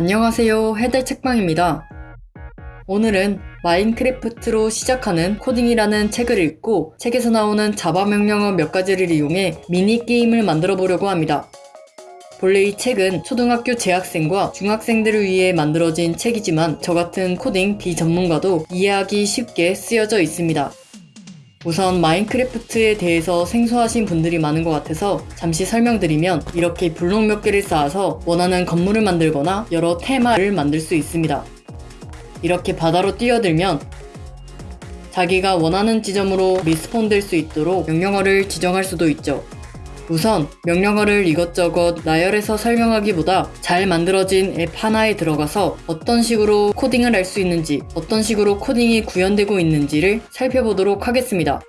안녕하세요 해달 책방입니다. 오늘은 Minecraft로 시작하는 코딩이라는 책을 읽고 책에서 나오는 Java 명령어 몇 가지를 이용해 미니게임을 만들어 보려고 합니다. 본래 이 책은 초등학교 재학생과 중학생들을 위해 만들어진 책이지만 저 같은 코딩 비전문가도 이해하기 쉽게 쓰여져 있습니다. 우선 Minecraft에 대해서 생소하신 분들이 많은 것 같아서 잠시 설명드리면 이렇게 블록 몇 개를 쌓아서 원하는 건물을 만들거나 여러 테마를 만들 수 있습니다. 이렇게 바다로 뛰어들면 자기가 원하는 지점으로 respawn 될 수 있도록 명령어를 지정할 수도 있죠. 우선 명령어를 이것저것 나열해서 설명하기보다 잘 만들어진 맵 하나에 들어가서 어떤 식으로 코딩을 할 수 있는지 어떤 식으로 코딩이 구현되고 있는지를 살펴보도록 하겠습니다.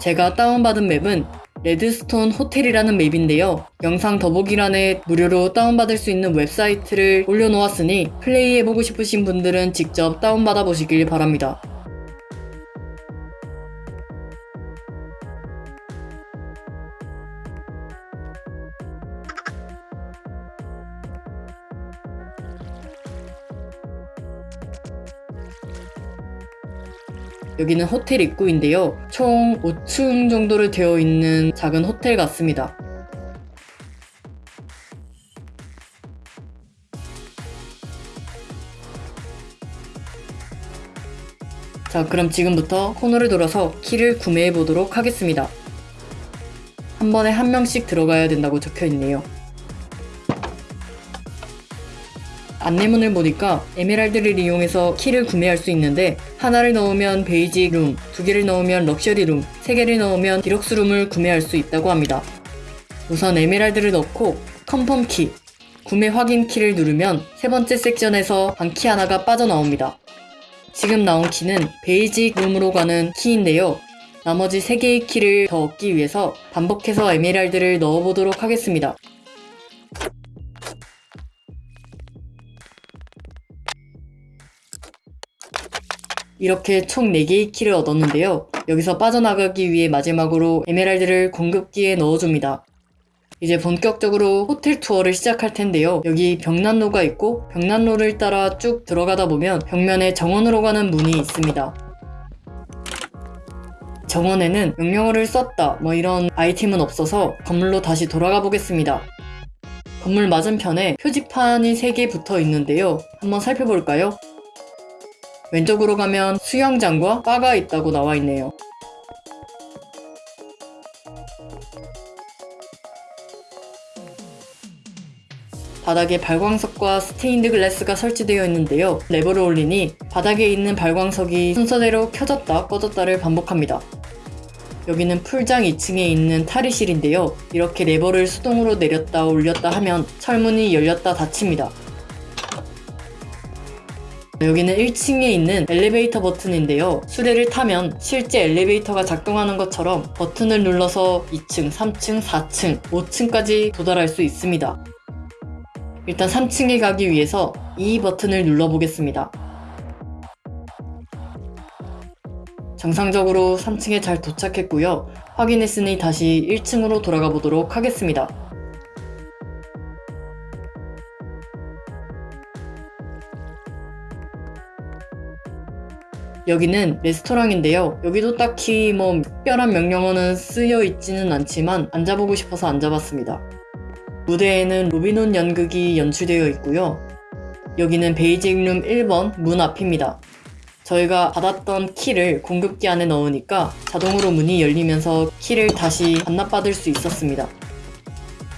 제가 다운받은 맵은 Redstone 호텔이라는 맵인데요. 영상 더보기란에 무료로 다운받을 수 있는 웹사이트를 올려놓았으니 플레이해보고 싶으신 분들은 직접 다운받아 보시길 바랍니다. 여기는 호텔 입구인데요. 총 5층 정도로 되어 있는 작은 호텔 같습니다. 자, 그럼 지금부터 코너를 돌아서 키를 구매해 보도록 하겠습니다. 한 번에 한 명씩 들어가야 된다고 적혀 있네요. 안내문을 보니까 에메랄드를 이용해서 키를 구매할 수 있는데 하나를 넣으면 basic room, 두 개를 넣으면 luxury room, 세 개를 넣으면 deluxe room을 구매할 수 있다고 합니다. 우선 에메랄드를 넣고 confirm key, 구매 확인 키를 누르면 세 번째 섹션에서 방키 하나가 빠져나옵니다. 지금 나온 키는 basic room으로 가는 키인데요. 나머지 3개의 키를 더 얻기 위해서 반복해서 에메랄드를 넣어보도록 하겠습니다. 이렇게 총 4개의 키를 얻었는데요. 여기서 빠져나가기 위해 마지막으로 에메랄드를 공급기에 넣어줍니다. 이제 본격적으로 호텔 투어를 시작할 텐데요. 여기 벽난로가 있고 벽난로를 따라 쭉 들어가다 보면 벽면에 정원으로 가는 문이 있습니다. 정원에는 명령어를 썼다 뭐 이런 아이템은 없어서 건물로 다시 돌아가 보겠습니다. 건물 맞은편에 표지판이 3개 붙어 있는데요. 한번 살펴볼까요? 왼쪽으로 가면 수영장과 바가 있다고 나와 있네요. 바닥에 발광석과 스테인드 글래스가 설치되어 있는데요. 레버를 올리니 바닥에 있는 발광석이 순서대로 켜졌다 꺼졌다를 반복합니다. 여기는 풀장 2층에 있는 탈의실인데요. 이렇게 레버를 수동으로 내렸다 올렸다 하면 철문이 열렸다 닫힙니다. 여기는 1층에 있는 엘리베이터 버튼인데요. 수레를 타면 실제 엘리베이터가 작동하는 것처럼 버튼을 눌러서 2층, 3층, 4층, 5층까지 도달할 수 있습니다. 일단 3층에 가기 위해서 이 버튼을 눌러보겠습니다. 정상적으로 3층에 잘 도착했고요. 확인했으니 다시 1층으로 돌아가 보도록 하겠습니다. 여기는 레스토랑인데요. 여기도 딱히 뭐 특별한 명령어는 쓰여 있지는 않지만 앉아보고 싶어서 앉아봤습니다. 무대에는 로비논 연극이 연출되어 있고요. 여기는 베이직룸 1번 문 앞입니다. 저희가 받았던 키를 공급기 안에 넣으니까 자동으로 문이 열리면서 키를 다시 반납받을 수 있었습니다.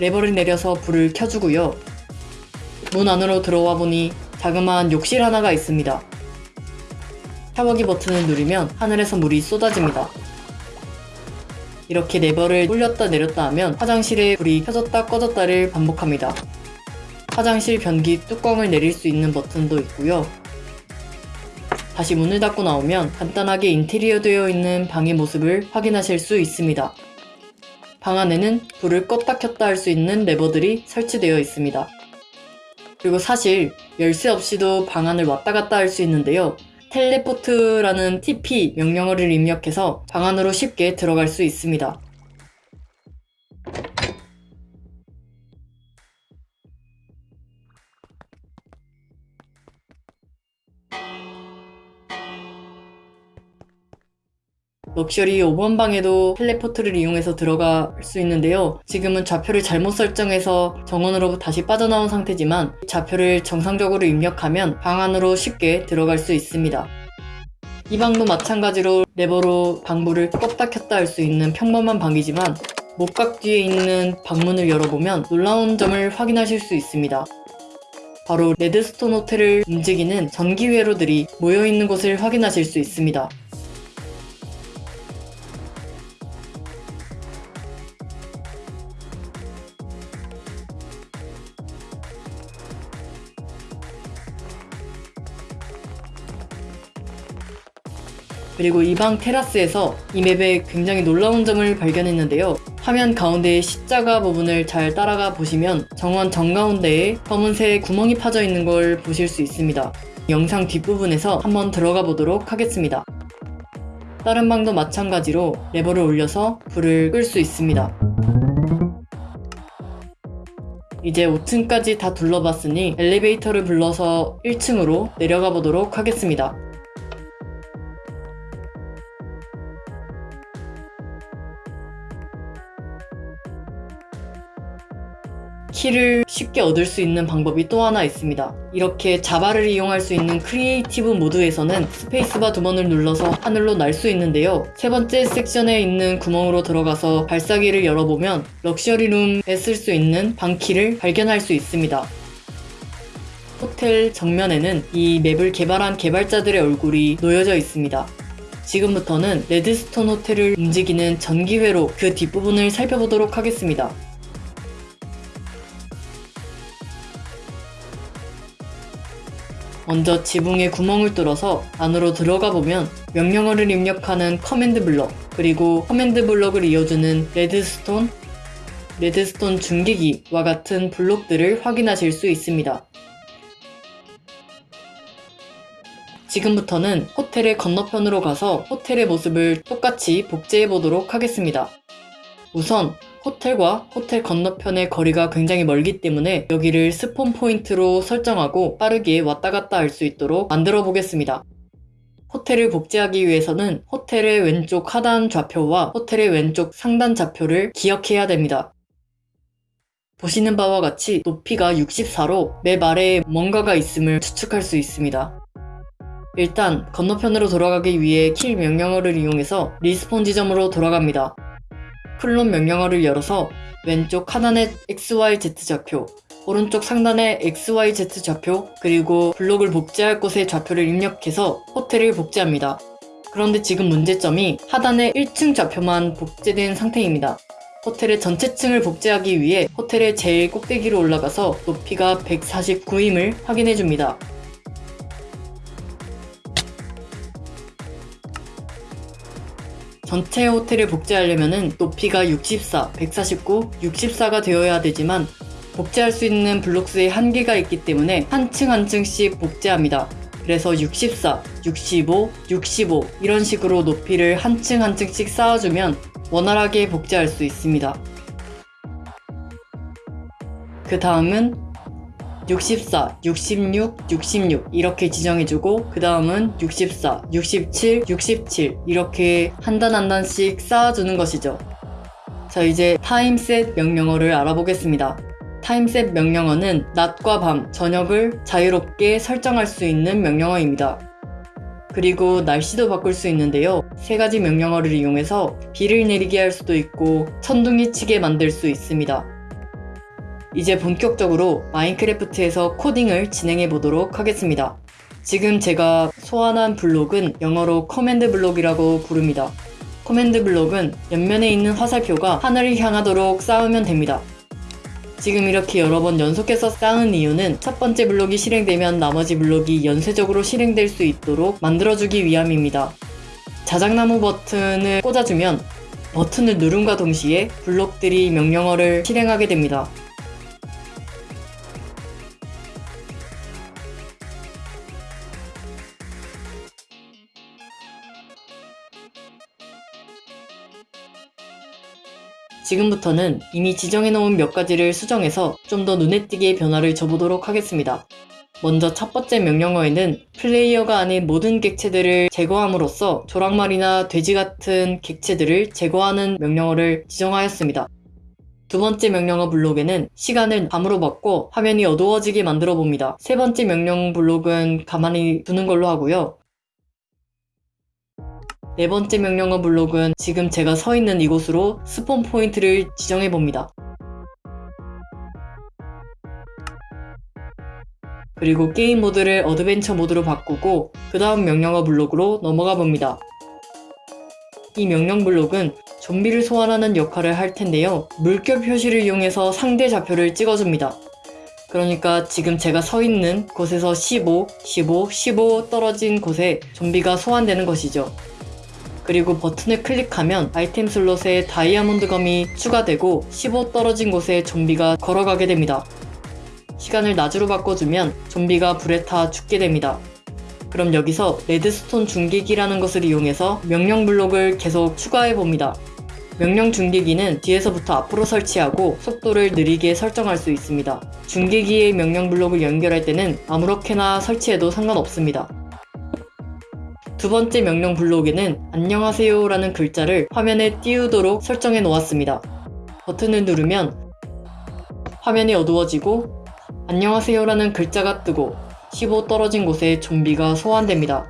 레버를 내려서 불을 켜주고요. 문 안으로 들어와 보니 자그마한 욕실 하나가 있습니다. 샤워기 버튼을 누르면 하늘에서 물이 쏟아집니다. 이렇게 레버를 올렸다 내렸다 하면 화장실에 불이 켜졌다 꺼졌다를 반복합니다. 화장실 변기 뚜껑을 내릴 수 있는 버튼도 있고요. 다시 문을 닫고 나오면 간단하게 인테리어 되어 있는 방의 모습을 확인하실 수 있습니다. 방 안에는 불을 껐다 켰다 할 수 있는 레버들이 설치되어 있습니다. 그리고 사실 열쇠 없이도 방 안을 왔다 갔다 할 수 있는데요. 텔레포트라는 TP 명령어를 입력해서 방 안으로 쉽게 들어갈 수 있습니다. 럭셔리 5번 방에도 teleport를 이용해서 들어갈 수 있는데요. 지금은 좌표를 잘못 설정해서 정원으로 다시 빠져나온 상태지만 좌표를 정상적으로 입력하면 방 안으로 쉽게 들어갈 수 있습니다. 이 방도 마찬가지로 레버로 방불을 껐다 켰다 할 수 있는 평범한 방이지만 목각 뒤에 있는 방문을 열어보면 놀라운 점을 확인하실 수 있습니다. 바로 Redstone 호텔을 움직이는 전기 회로들이 모여있는 곳을 확인하실 수 있습니다. 그리고 이 방 테라스에서 이 맵에 굉장히 놀라운 점을 발견했는데요. 화면 가운데의 십자가 부분을 잘 따라가 보시면 정원 정가운데에 검은색 구멍이 파져 있는 걸 보실 수 있습니다. 영상 뒷부분에서 한번 들어가 보도록 하겠습니다. 다른 방도 마찬가지로 레버를 올려서 불을 끌 수 있습니다. 이제 5층까지 다 둘러봤으니 엘리베이터를 불러서 1층으로 내려가 보도록 하겠습니다. 키를 쉽게 얻을 수 있는 방법이 또 하나 있습니다. 이렇게 Java를 이용할 수 있는 creative mode에서는 스페이스바 두 번을 눌러서 하늘로 날 수 있는데요. 세 번째 섹션에 있는 구멍으로 들어가서 발사기를 열어보면 luxury room에 쓸 수 있는 방키를 발견할 수 있습니다. 호텔 정면에는 이 맵을 개발한 개발자들의 얼굴이 놓여져 있습니다. 지금부터는 Redstone 호텔을 움직이는 전기회로 그 뒷부분을 살펴보도록 하겠습니다. 먼저 지붕에 구멍을 뚫어서 안으로 들어가 보면 명령어를 입력하는 command block 그리고 command block을 이어주는 redstone, redstone 중계기와 같은 블록들을 확인하실 수 있습니다. 지금부터는 호텔의 건너편으로 가서 호텔의 모습을 똑같이 복제해 보도록 하겠습니다. 우선 호텔과 호텔 건너편의 거리가 굉장히 멀기 때문에 여기를 spawn point로 설정하고 빠르게 왔다 갔다 할 수 있도록 만들어 보겠습니다. 호텔을 복제하기 위해서는 호텔의 왼쪽 하단 좌표와 호텔의 왼쪽 상단 좌표를 기억해야 됩니다. 보시는 바와 같이 높이가 64로 맵 아래에 뭔가가 있음을 추측할 수 있습니다. 일단 건너편으로 돌아가기 위해 kill 명령어를 이용해서 respawn 지점으로 돌아갑니다. clone 명령어를 열어서 왼쪽 하단의 XYZ 좌표, 오른쪽 상단의 XYZ 좌표, 그리고 블록을 복제할 곳의 좌표를 입력해서 호텔을 복제합니다. 그런데 지금 문제점이 하단의 1층 좌표만 복제된 상태입니다. 호텔의 전체 층을 복제하기 위해 호텔의 제일 꼭대기로 올라가서 높이가 149임을 확인해 줍니다. 전체 호텔을 복제하려면 높이가 64, 149, 64가 되어야 되지만 복제할 수 있는 블록수의 한계가 있기 때문에 한 층 한 층씩 복제합니다. 그래서 64, 65, 65 이런 식으로 높이를 한 층 한 층씩 쌓아주면 원활하게 복제할 수 있습니다. 그 다음은 64, 66, 66 이렇게 지정해주고 그 다음은 64, 67, 67 이렇게 한 단 한 단씩 쌓아주는 것이죠. 자 이제 타임셋 명령어를 알아보겠습니다. time set 명령어는 낮과 밤, 저녁을 자유롭게 설정할 수 있는 명령어입니다. 그리고 날씨도 바꿀 수 있는데요. 세 가지 명령어를 이용해서 비를 내리게 할 수도 있고 천둥이 치게 만들 수 있습니다. 이제 본격적으로 Minecraft에서 코딩을 진행해 보도록 하겠습니다. 지금 제가 소환한 블록은 영어로 command block이라고 부릅니다. command block은 옆면에 있는 화살표가 하늘을 향하도록 쌓으면 됩니다. 지금 이렇게 여러 번 연속해서 쌓은 이유는 첫 번째 블록이 실행되면 나머지 블록이 연쇄적으로 실행될 수 있도록 만들어주기 위함입니다. 자작나무 버튼을 꽂아주면 버튼을 누름과 동시에 블록들이 명령어를 실행하게 됩니다. 지금부터는 이미 지정해놓은 몇 가지를 수정해서 좀 더 눈에 띄게 변화를 줘보도록 하겠습니다. 먼저 첫 번째 명령어에는 플레이어가 아닌 모든 객체들을 제거함으로써 조랑말이나 돼지 같은 객체들을 제거하는 명령어를 지정하였습니다. 두 번째 명령어 블록에는 시간을 밤으로 바꿔 화면이 어두워지게 만들어 봅니다. 세 번째 명령 블록은 가만히 두는 걸로 하고요. 네 번째 명령어 블록은 지금 제가 서 있는 이곳으로 spawn point를 지정해 봅니다. 그리고 게임 모드를 adventure mode로 바꾸고 그 다음 명령어 블록으로 넘어가 봅니다. 이 명령 블록은 좀비를 소환하는 역할을 할 텐데요. 물결 표시를 이용해서 상대 좌표를 찍어줍니다. 그러니까 지금 제가 서 있는 곳에서 15, 15, 15 떨어진 곳에 좀비가 소환되는 것이죠. 그리고 버튼을 클릭하면 아이템 슬롯에 다이아몬드 검이 추가되고 15 떨어진 곳에 좀비가 걸어가게 됩니다. 시간을 낮으로 바꿔주면 좀비가 불에 타 죽게 됩니다. 그럼 여기서 레드스톤 중계기라는 것을 이용해서 명령 블록을 계속 추가해 봅니다. 명령 중계기는 뒤에서부터 앞으로 설치하고 속도를 느리게 설정할 수 있습니다. 중계기의 명령 블록을 연결할 때는 아무렇게나 설치해도 상관없습니다. 두 번째 명령 블록에는 안녕하세요 라는 글자를 화면에 띄우도록 설정해 놓았습니다. 버튼을 누르면 화면이 어두워지고 안녕하세요 라는 글자가 뜨고 15 떨어진 곳에 좀비가 소환됩니다.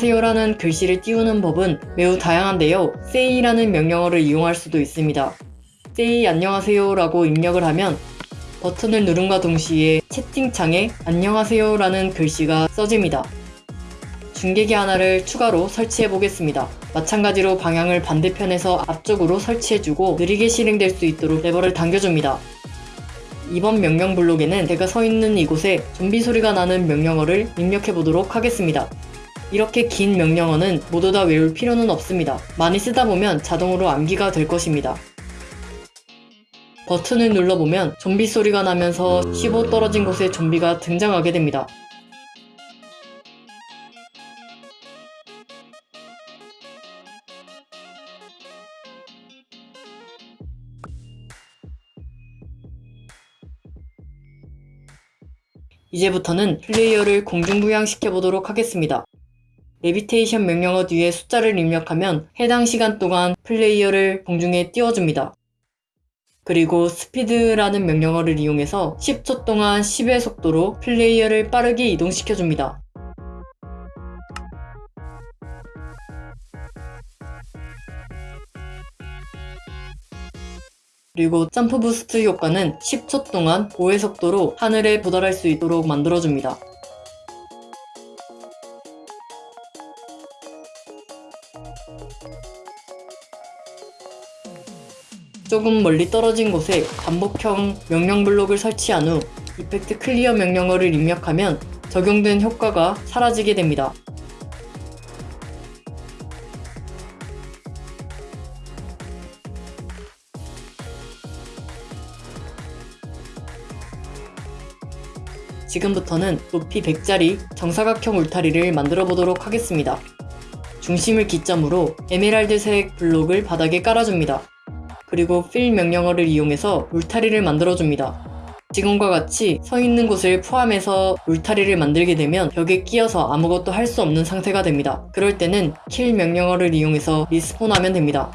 안녕하세요라는 글씨를 띄우는 법은 매우 다양한데요. say라는 명령어를 이용할 수도 있습니다. say 안녕하세요라고 입력을 하면 버튼을 누른과 동시에 채팅창에 안녕하세요라는 글씨가 써집니다. 중계기 하나를 추가로 설치해 보겠습니다. 마찬가지로 방향을 반대편에서 앞쪽으로 설치해주고 느리게 실행될 수 있도록 레버를 당겨줍니다. 이번 명령 블록에는 제가 서 있는 이곳에 좀비 소리가 나는 명령어를 입력해 보도록 하겠습니다. 이렇게 긴 명령어는 모두 다 외울 필요는 없습니다. 많이 쓰다 보면 자동으로 암기가 될 것입니다. 버튼을 눌러보면 좀비 소리가 나면서 15 떨어진 곳에 좀비가 등장하게 됩니다. 이제부터는 플레이어를 공중부양시켜 보도록 하겠습니다. levitation 명령어 뒤에 숫자를 입력하면 해당 시간 동안 플레이어를 공중에 띄워줍니다. 그리고 speed라는 명령어를 이용해서 10초 동안 10의 속도로 플레이어를 빠르게 이동시켜줍니다. 그리고 jump boost 효과는 10초 동안 5의 속도로 하늘에 도달할 수 있도록 만들어줍니다. 조금 멀리 떨어진 곳에 반복형 명령 블록을 설치한 후 effect clear 명령어를 입력하면 적용된 효과가 사라지게 됩니다. 지금부터는 높이 100짜리 정사각형 울타리를 만들어 보도록 하겠습니다. 중심을 기점으로 에메랄드색 블록을 바닥에 깔아줍니다. 그리고 fill 명령어를 이용해서 울타리를 만들어줍니다. 지금과 같이 서 있는 곳을 포함해서 울타리를 만들게 되면 벽에 끼어서 아무것도 할 수 없는 상태가 됩니다. 그럴 때는 kill 명령어를 이용해서 리스폰하면 됩니다.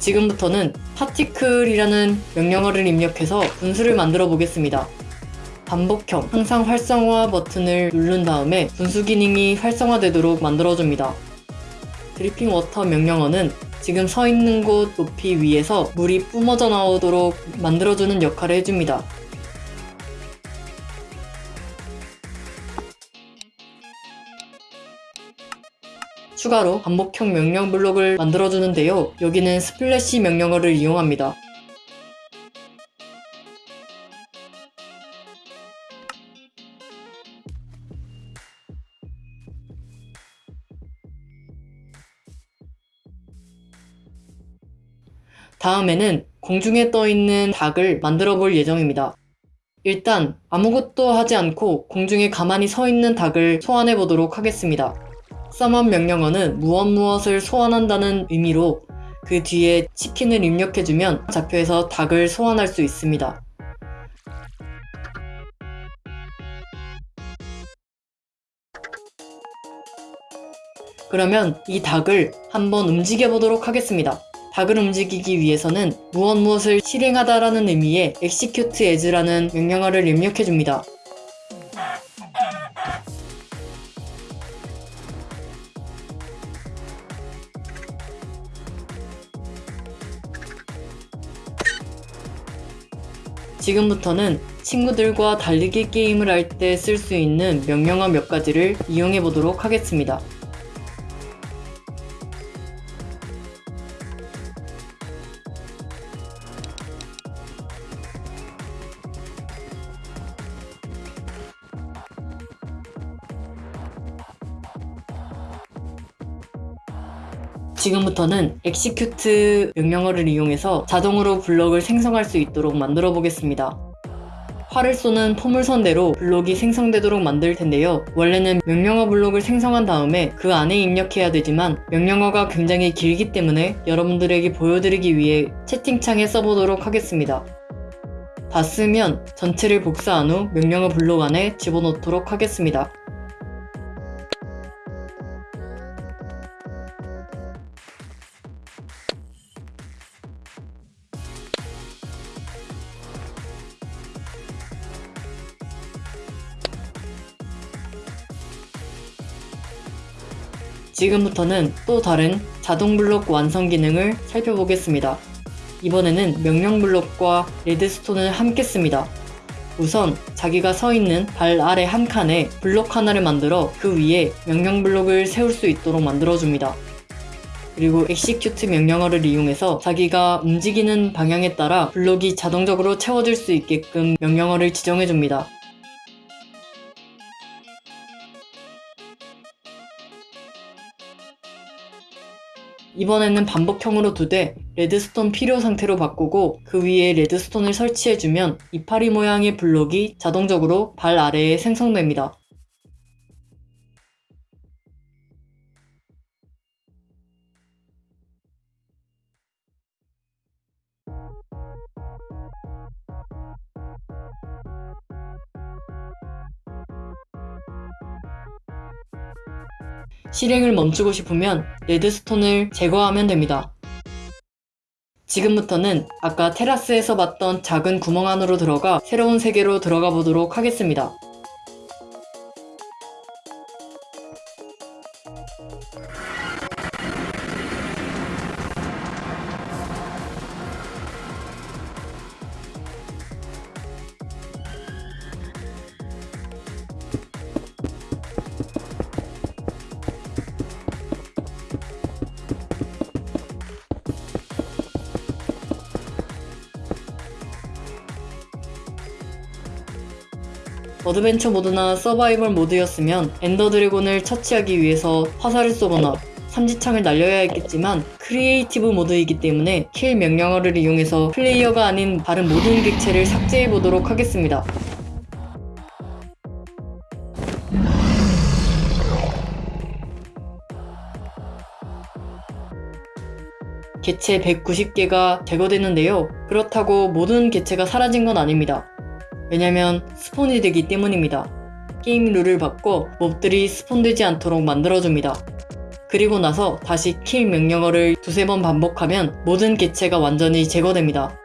지금부터는 particle이라는 명령어를 입력해서 분수를 만들어 보겠습니다. 반복형 항상 활성화 버튼을 누른 다음에 분수 기능이 활성화되도록 만들어줍니다. dripping water 명령어는 지금 서 있는 곳 높이 위에서 물이 뿜어져 나오도록 만들어주는 역할을 해줍니다. 추가로 반복형 명령 블록을 만들어주는데요. 여기는 splash 명령어를 이용합니다. 다음에는 공중에 떠있는 닭을 만들어 볼 예정입니다. 일단 아무것도 하지 않고 공중에 가만히 서 있는 닭을 소환해 보도록 하겠습니다. 써먼 명령어는 무엇 무엇을 소환한다는 의미로 그 뒤에 치킨을 입력해주면 좌표에서 닭을 소환할 수 있습니다. 그러면 이 닭을 한번 움직여 보도록 하겠습니다. 닭을 움직이기 위해서는 무엇 무엇을 실행하다라는 의미의 execute as라는 명령어를 입력해줍니다. 지금부터는 친구들과 달리기 게임을 할 때 쓸 수 있는 명령어 몇 가지를 이용해 보도록 하겠습니다. 지금부터는 execute 명령어를 이용해서 자동으로 블럭을 생성할 수 있도록 만들어 보겠습니다. 활을 쏘는 포물선대로 블록이 생성되도록 만들 텐데요. 원래는 명령어 블록을 생성한 다음에 그 안에 입력해야 되지만 명령어가 굉장히 길기 때문에 여러분들에게 보여드리기 위해 채팅창에 써보도록 하겠습니다. 다 쓰면 전체를 복사한 후 명령어 블록 안에 집어넣도록 하겠습니다. 지금부터는 또 다른 자동 블록 완성 기능을 살펴보겠습니다. 이번에는 명령 블록과 레드스톤을 함께 씁니다. 우선 자기가 서 있는 발 아래 한 칸에 블록 하나를 만들어 그 위에 명령 블록을 세울 수 있도록 만들어줍니다. 그리고 execute 명령어를 이용해서 자기가 움직이는 방향에 따라 블록이 자동적으로 채워질 수 있게끔 명령어를 지정해줍니다. 이번에는 반복형으로 두되 레드스톤 필요 상태로 바꾸고 그 위에 레드스톤을 설치해주면 이파리 모양의 블록이 자동적으로 발 아래에 생성됩니다. 실행을 멈추고 싶으면 레드스톤을 제거하면 됩니다. 지금부터는 아까 테라스에서 봤던 작은 구멍 안으로 들어가 새로운 세계로 들어가 보도록 하겠습니다. adventure 모드나 서바이벌 모드였으면 엔더 드래곤을 처치하기 위해서 화살을 쏘거나 삼지창을 날려야 했겠지만 creative 모드이기 때문에 kill 명령어를 이용해서 플레이어가 아닌 다른 모든 객체를 삭제해 보도록 하겠습니다. 개체 190개가 제거되는데요. 그렇다고 모든 개체가 사라진 건 아닙니다. 왜냐면 spawn이 되기 때문입니다. 게임 룰을 바꿔 mob들이 spawn되지 않도록 만들어줍니다. 그리고 나서 다시 kill 명령어를 두세 번 반복하면 모든 개체가 완전히 제거됩니다.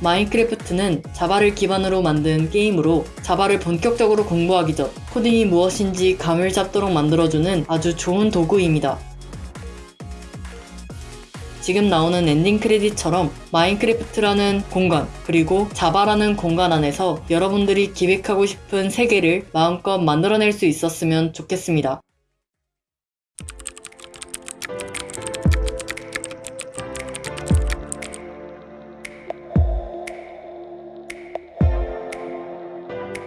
마인크래프트는 자바를 기반으로 만든 게임으로 자바를 본격적으로 공부하기 전 코딩이 무엇인지 감을 잡도록 만들어주는 아주 좋은 도구입니다. 지금 나오는 엔딩 크레딧처럼 마인크래프트라는 공간 그리고 자바라는 공간 안에서 여러분들이 기획하고 싶은 세계를 마음껏 만들어낼 수 있었으면 좋겠습니다.